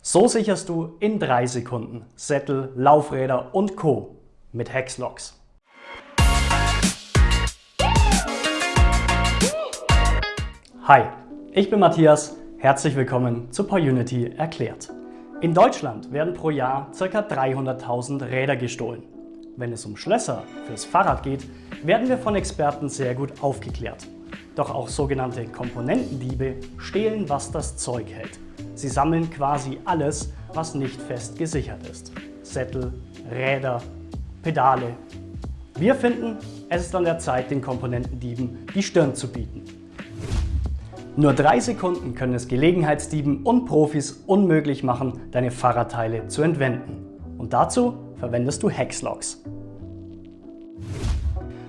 So sicherst du in drei Sekunden Sättel, Laufräder und Co. mit Hexlocks. Hi, ich bin Matthias. Herzlich willkommen zu PowerUnity erklärt. In Deutschland werden pro Jahr ca. 300.000 Räder gestohlen. Wenn es um Schlösser fürs Fahrrad geht, werden wir von Experten sehr gut aufgeklärt. Doch auch sogenannte Komponentendiebe stehlen, was das Zeug hält. Sie sammeln quasi alles, was nicht fest gesichert ist. Sättel, Räder, Pedale. Wir finden, es ist an der Zeit, den Komponentendieben die Stirn zu bieten. Nur drei Sekunden können es Gelegenheitsdieben und Profis unmöglich machen, deine Fahrradteile zu entwenden. Und dazu verwendest du Hexlocks.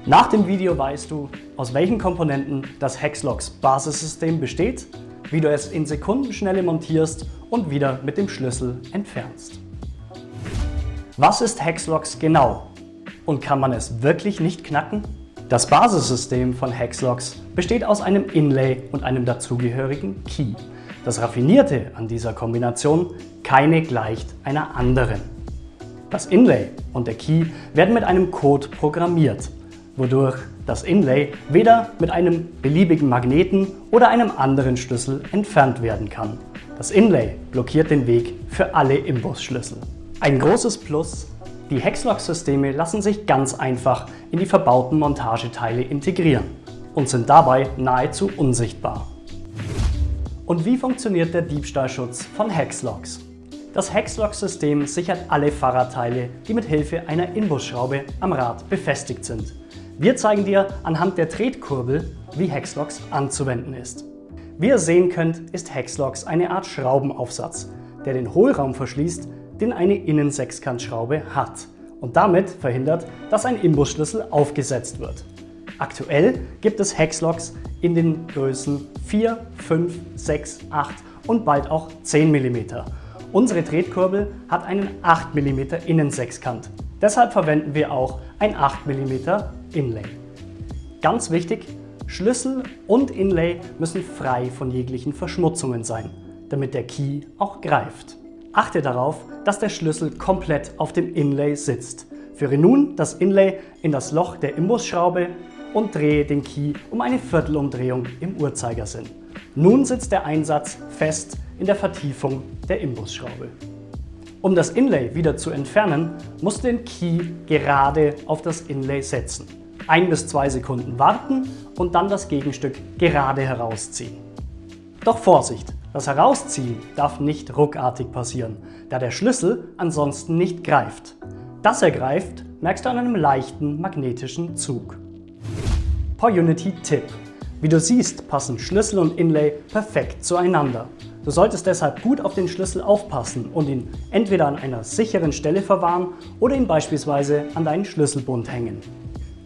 Nach dem Video weißt du, aus welchen Komponenten das Hexlocks Basissystem besteht, wie du es in Sekundenschnelle montierst und wieder mit dem Schlüssel entfernst. Was ist Hexlocks genau? Und kann man es wirklich nicht knacken? Das Basissystem von Hexlocks besteht aus einem Inlay und einem dazugehörigen Key. Das Raffinierte an dieser Kombination, keine gleicht einer anderen. Das Inlay und der Key werden mit einem Code programmiert wodurch das Inlay weder mit einem beliebigen Magneten oder einem anderen Schlüssel entfernt werden kann. Das Inlay blockiert den Weg für alle Imbusschlüssel. Ein großes Plus, die Hexlock-Systeme lassen sich ganz einfach in die verbauten Montageteile integrieren und sind dabei nahezu unsichtbar. Und wie funktioniert der Diebstahlschutz von Hexlocks? Das Hexlock-System sichert alle Fahrradteile, die mit Hilfe einer Inbusschraube am Rad befestigt sind. Wir zeigen dir anhand der Tretkurbel, wie Hexlocks anzuwenden ist. Wie ihr sehen könnt, ist Hexlocks eine Art Schraubenaufsatz, der den Hohlraum verschließt, den eine Innensechskantschraube hat und damit verhindert, dass ein Imbusschlüssel aufgesetzt wird. Aktuell gibt es Hexlocks in den Größen 4, 5, 6, 8 und bald auch 10 mm. Unsere Tretkurbel hat einen 8 mm Innensechskant. Deshalb verwenden wir auch ein 8 mm Inlay. Ganz wichtig, Schlüssel und Inlay müssen frei von jeglichen Verschmutzungen sein, damit der Key auch greift. Achte darauf, dass der Schlüssel komplett auf dem Inlay sitzt. Führe nun das Inlay in das Loch der Imbusschraube und drehe den Key um eine Viertelumdrehung im Uhrzeigersinn. Nun sitzt der Einsatz fest in der Vertiefung der Imbusschraube. Um das Inlay wieder zu entfernen, musst du den Key gerade auf das Inlay setzen ein bis zwei Sekunden warten und dann das Gegenstück gerade herausziehen. Doch Vorsicht! Das Herausziehen darf nicht ruckartig passieren, da der Schlüssel ansonsten nicht greift. Dass er greift, merkst du an einem leichten magnetischen Zug. PowerUnity-Tipp Wie du siehst, passen Schlüssel und Inlay perfekt zueinander. Du solltest deshalb gut auf den Schlüssel aufpassen und ihn entweder an einer sicheren Stelle verwahren oder ihn beispielsweise an deinen Schlüsselbund hängen.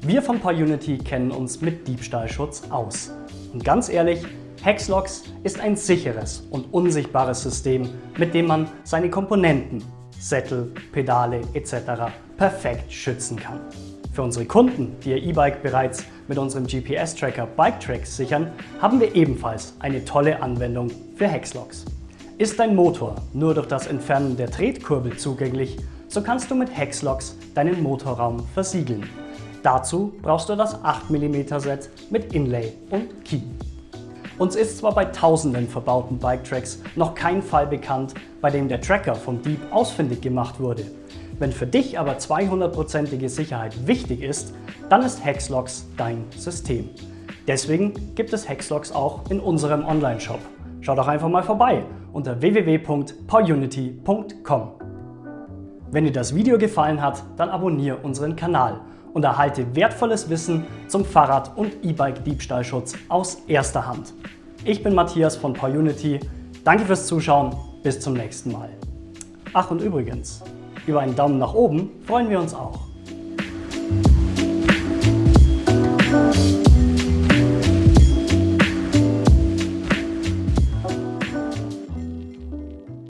Wir von PowerUnity kennen uns mit Diebstahlschutz aus. Und ganz ehrlich, Hexlocks ist ein sicheres und unsichtbares System, mit dem man seine Komponenten, Sättel, Pedale etc. perfekt schützen kann. Für unsere Kunden, die ihr E-Bike bereits mit unserem GPS-Tracker BikeTrax sichern, haben wir ebenfalls eine tolle Anwendung für Hexlocks. Ist dein Motor nur durch das Entfernen der Tretkurbel zugänglich, so kannst du mit Hexlocks deinen Motorraum versiegeln Dazu brauchst du das 8 mm Set mit Inlay und Key. Uns ist zwar bei tausenden verbauten Bike-Tracks noch kein Fall bekannt, bei dem der Tracker vom Dieb ausfindig gemacht wurde. Wenn für dich aber 200%ige Sicherheit wichtig ist, dann ist Hexlocks dein System. Deswegen gibt es Hexlocks auch in unserem Online-Shop. Schau doch einfach mal vorbei unter www.powerunity.com. Wenn dir das Video gefallen hat, dann abonniere unseren Kanal und erhalte wertvolles Wissen zum Fahrrad- und E-Bike-Diebstahlschutz aus erster Hand. Ich bin Matthias von PowerUnity. Danke fürs Zuschauen. Bis zum nächsten Mal. Ach und übrigens, über einen Daumen nach oben freuen wir uns auch.